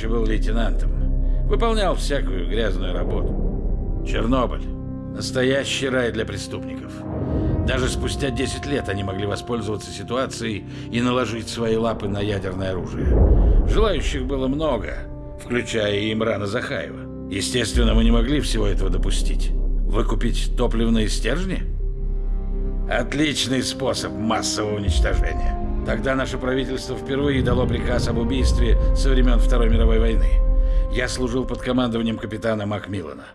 еще был лейтенантом. Выполнял всякую грязную работу. Чернобыль. Настоящий рай для преступников. Даже спустя 10 лет они могли воспользоваться ситуацией и наложить свои лапы на ядерное оружие. Желающих было много, включая и Имрана Захаева. Естественно, мы не могли всего этого допустить. Выкупить топливные стержни? Отличный способ массового уничтожения. Тогда наше правительство впервые дало приказ об убийстве со времен Второй мировой войны. Я служил под командованием капитана Макмиллана.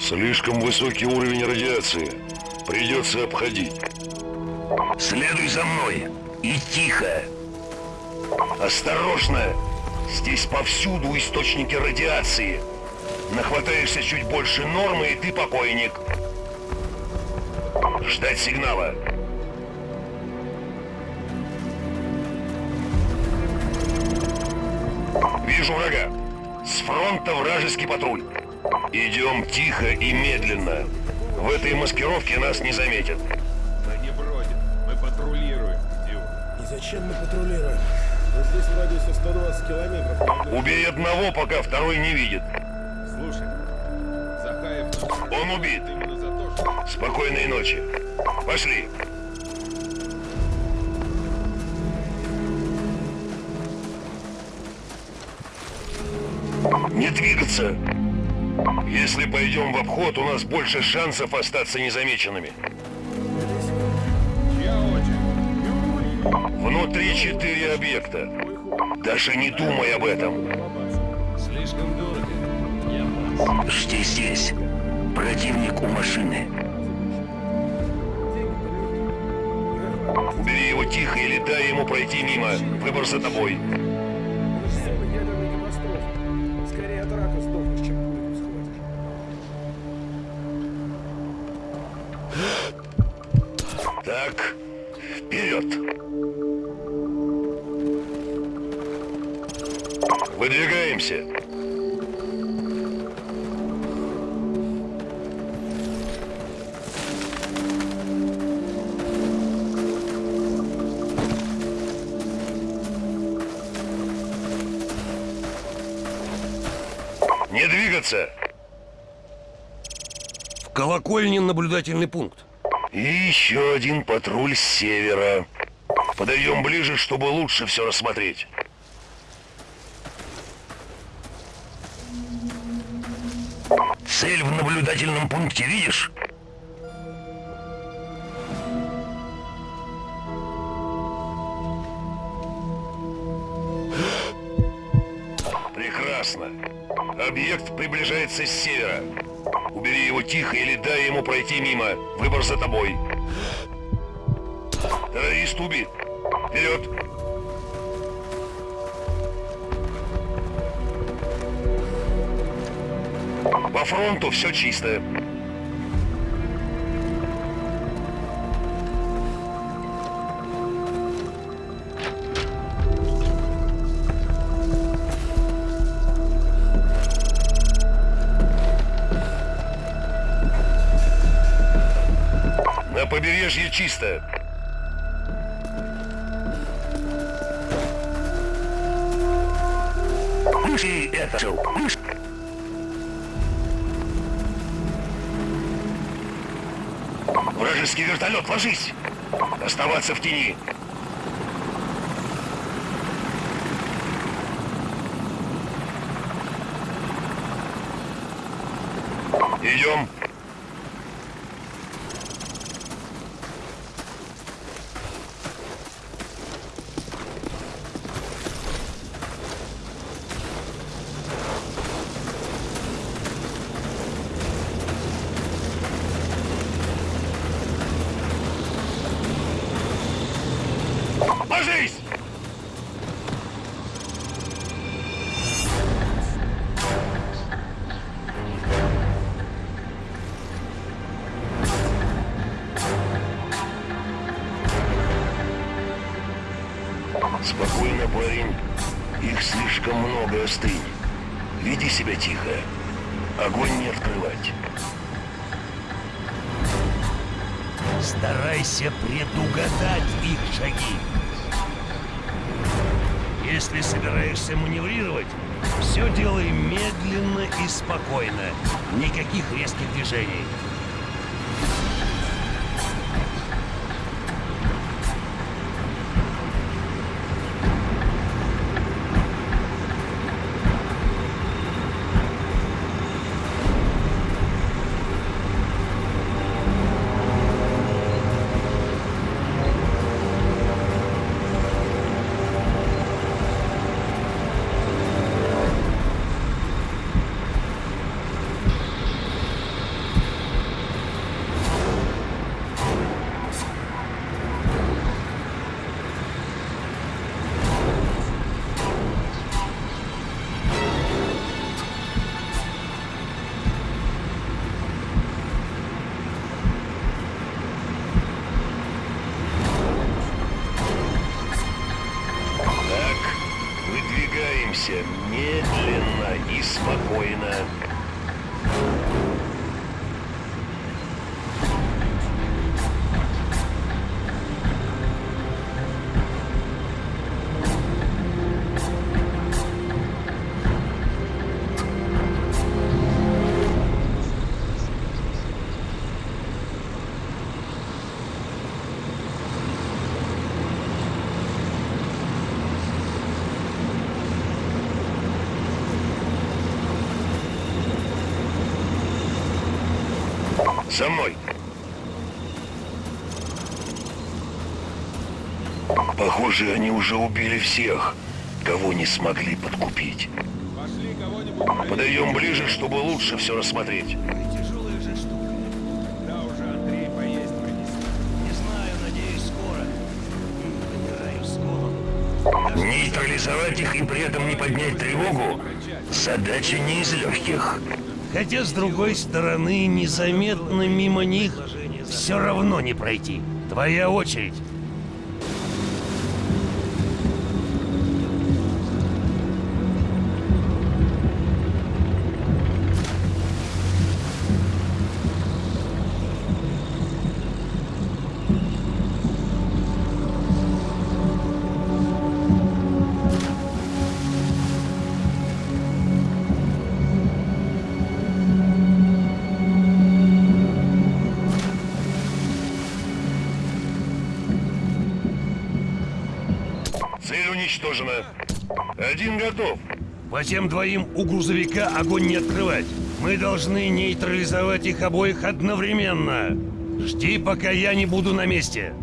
Слишком высокий уровень радиации. Придется обходить. Следуй за мной. И тихо. Осторожно! Здесь повсюду источники радиации. Нахватаешься чуть больше нормы, и ты покойник. Ждать сигнала. Вижу врага. С фронта вражеский патруль. Идем тихо и медленно. В этой маскировке нас не заметят. Мы не бродим, мы патрулируем, Дюк. И зачем мы патрулируем? Вот здесь в радиусе 120 километров. Убей одного, пока второй не видит. Слушай, Захаев... Он убит. Именно за то, что... Спокойной ночи. Пошли. Не двигаться. Если пойдем в обход, у нас больше шансов остаться незамеченными. Внутри четыре объекта. Даже не думай об этом. Слишком дорого. Я пас. Жди здесь. Противник у машины. Убери его тихо или дай ему пройти мимо. Выбор за тобой. Вперед. Выдвигаемся. Не двигаться. В колокольне наблюдательный пункт. И еще один патруль с севера. Подойдем ближе, чтобы лучше все рассмотреть. Цель в наблюдательном пункте видишь? Прекрасно. Объект приближается с севера. Убери его тихо или дай ему пройти мимо. Выбор за тобой. Террорист убит. Вперед. По фронту все чисто. Побережье чисто. Мыши это. Мышь. Вражеский вертолет, ложись! Оставаться в тени. Идем. Себя тихо. Огонь не открывать. Старайся предугадать их шаги. Если собираешься маневрировать, все делай медленно и спокойно. Никаких резких движений. Выдвигаемся медленно и спокойно. За мной. Похоже, они уже убили всех, кого не смогли подкупить. Подойдем ближе, чтобы лучше все рассмотреть. Нейтрализовать их и при этом не поднять тревогу – задача не из легких. Хотя, с другой стороны, незаметно мимо них все равно не пройти. Твоя очередь. Готов. По тем двоим у грузовика огонь не открывать. Мы должны нейтрализовать их обоих одновременно. Жди, пока я не буду на месте.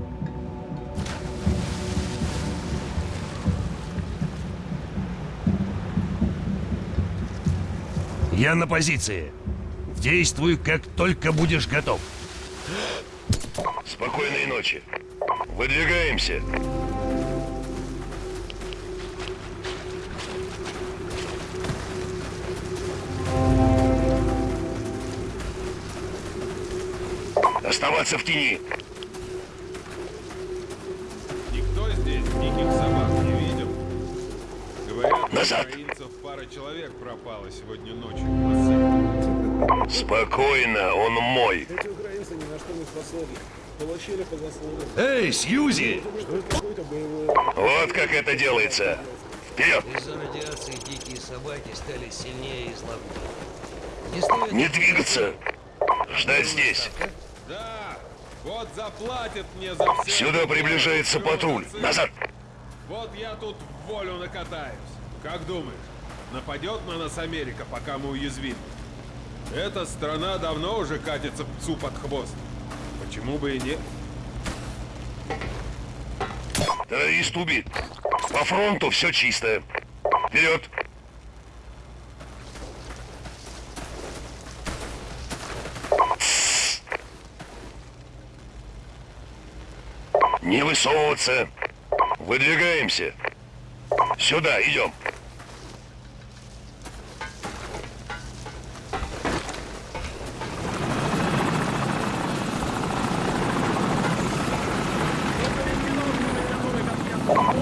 Я на позиции. Действуй, как только будешь готов. Спокойной ночи. Выдвигаемся. Оставаться в тени. Никто здесь диких собак не видел. Говорят, Назад. украинцев пара человек пропала сегодня ночью. в. Спокойно, он мой. Эти украинцы ни на что не способны. Получили по заслугам. Эй, Сьюзи! Вот как это делается. Вперед! Из-за радиации дикие собаки стали сильнее и злобнее. Не стоит Не двигаться. Ждать здесь. Да, вот заплатят мне за все. Сюда приближается патруль. Назад. Вот я тут волю накатаюсь. Как думаешь, нападет на нас Америка, пока мы уязвимы? Эта страна давно уже катится псу под хвост. Почему бы и нет? Террорист убит. По фронту все чисто. Вперед! Не высовываться. Выдвигаемся. Сюда, идем.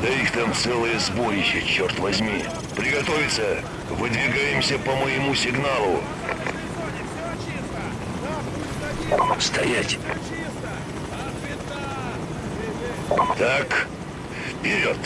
Да их там целое сборище, черт возьми. Приготовиться. Выдвигаемся по моему сигналу. Стоять. Так, вперед.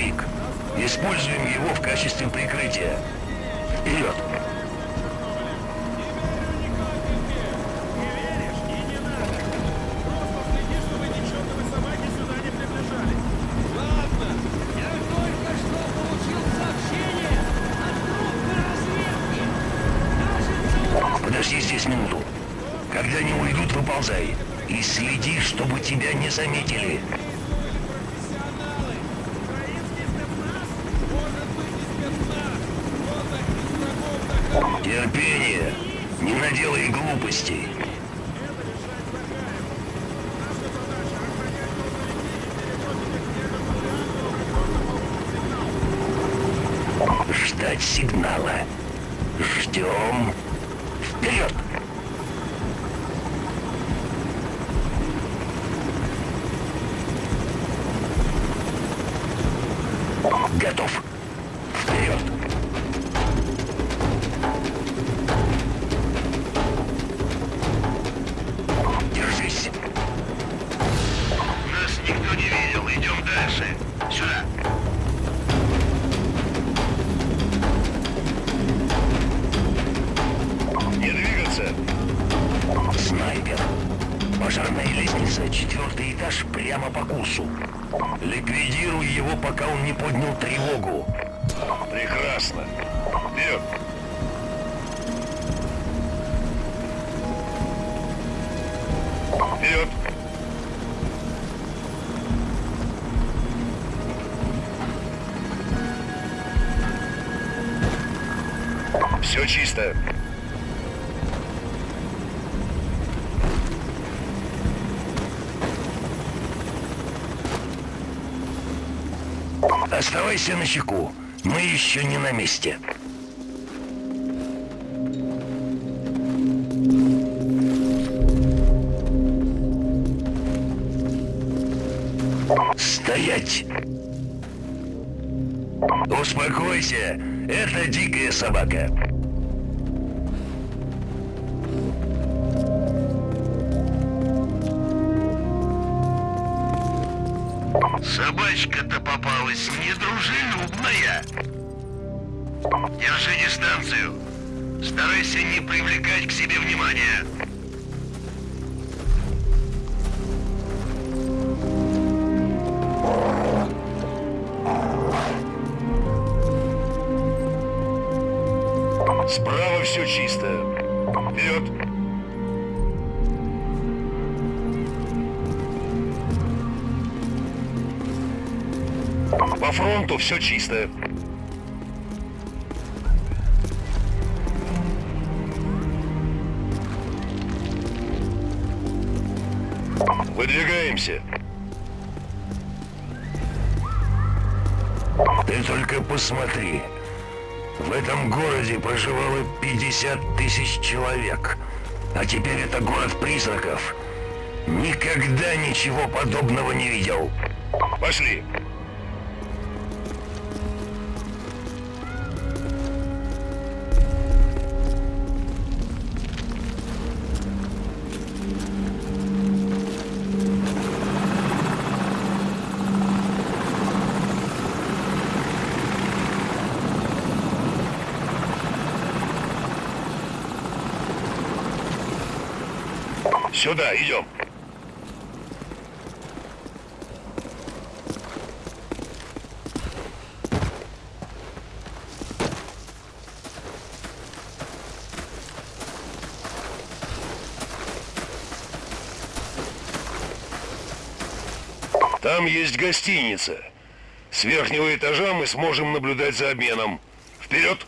Грузовик. Используем его в качестве прикрытия. Вперед! Подожди здесь минуту. Когда они уйдут, выползай. И следи, чтобы тебя не заметили. Терпение. Не наделай глупостей. Ждать сигнала. Ждем. Вперед! Готов. Пока он не поднял тревогу. Прекрасно. Вперед. Вперед. Все чисто. Оставайся на чеку. Мы еще не на месте. Стоять! Успокойся, это дикая собака. Попалась недружелюбная. Держи дистанцию. Старайся не привлекать к себе внимания. Справа все чисто. Вперед. По фронту все чисто. Выдвигаемся. Ты только посмотри. В этом городе проживало 50 тысяч человек. А теперь это город призраков. Никогда ничего подобного не видел. Пошли. Сюда, идем. Там есть гостиница. С верхнего этажа мы сможем наблюдать за обменом. Вперед!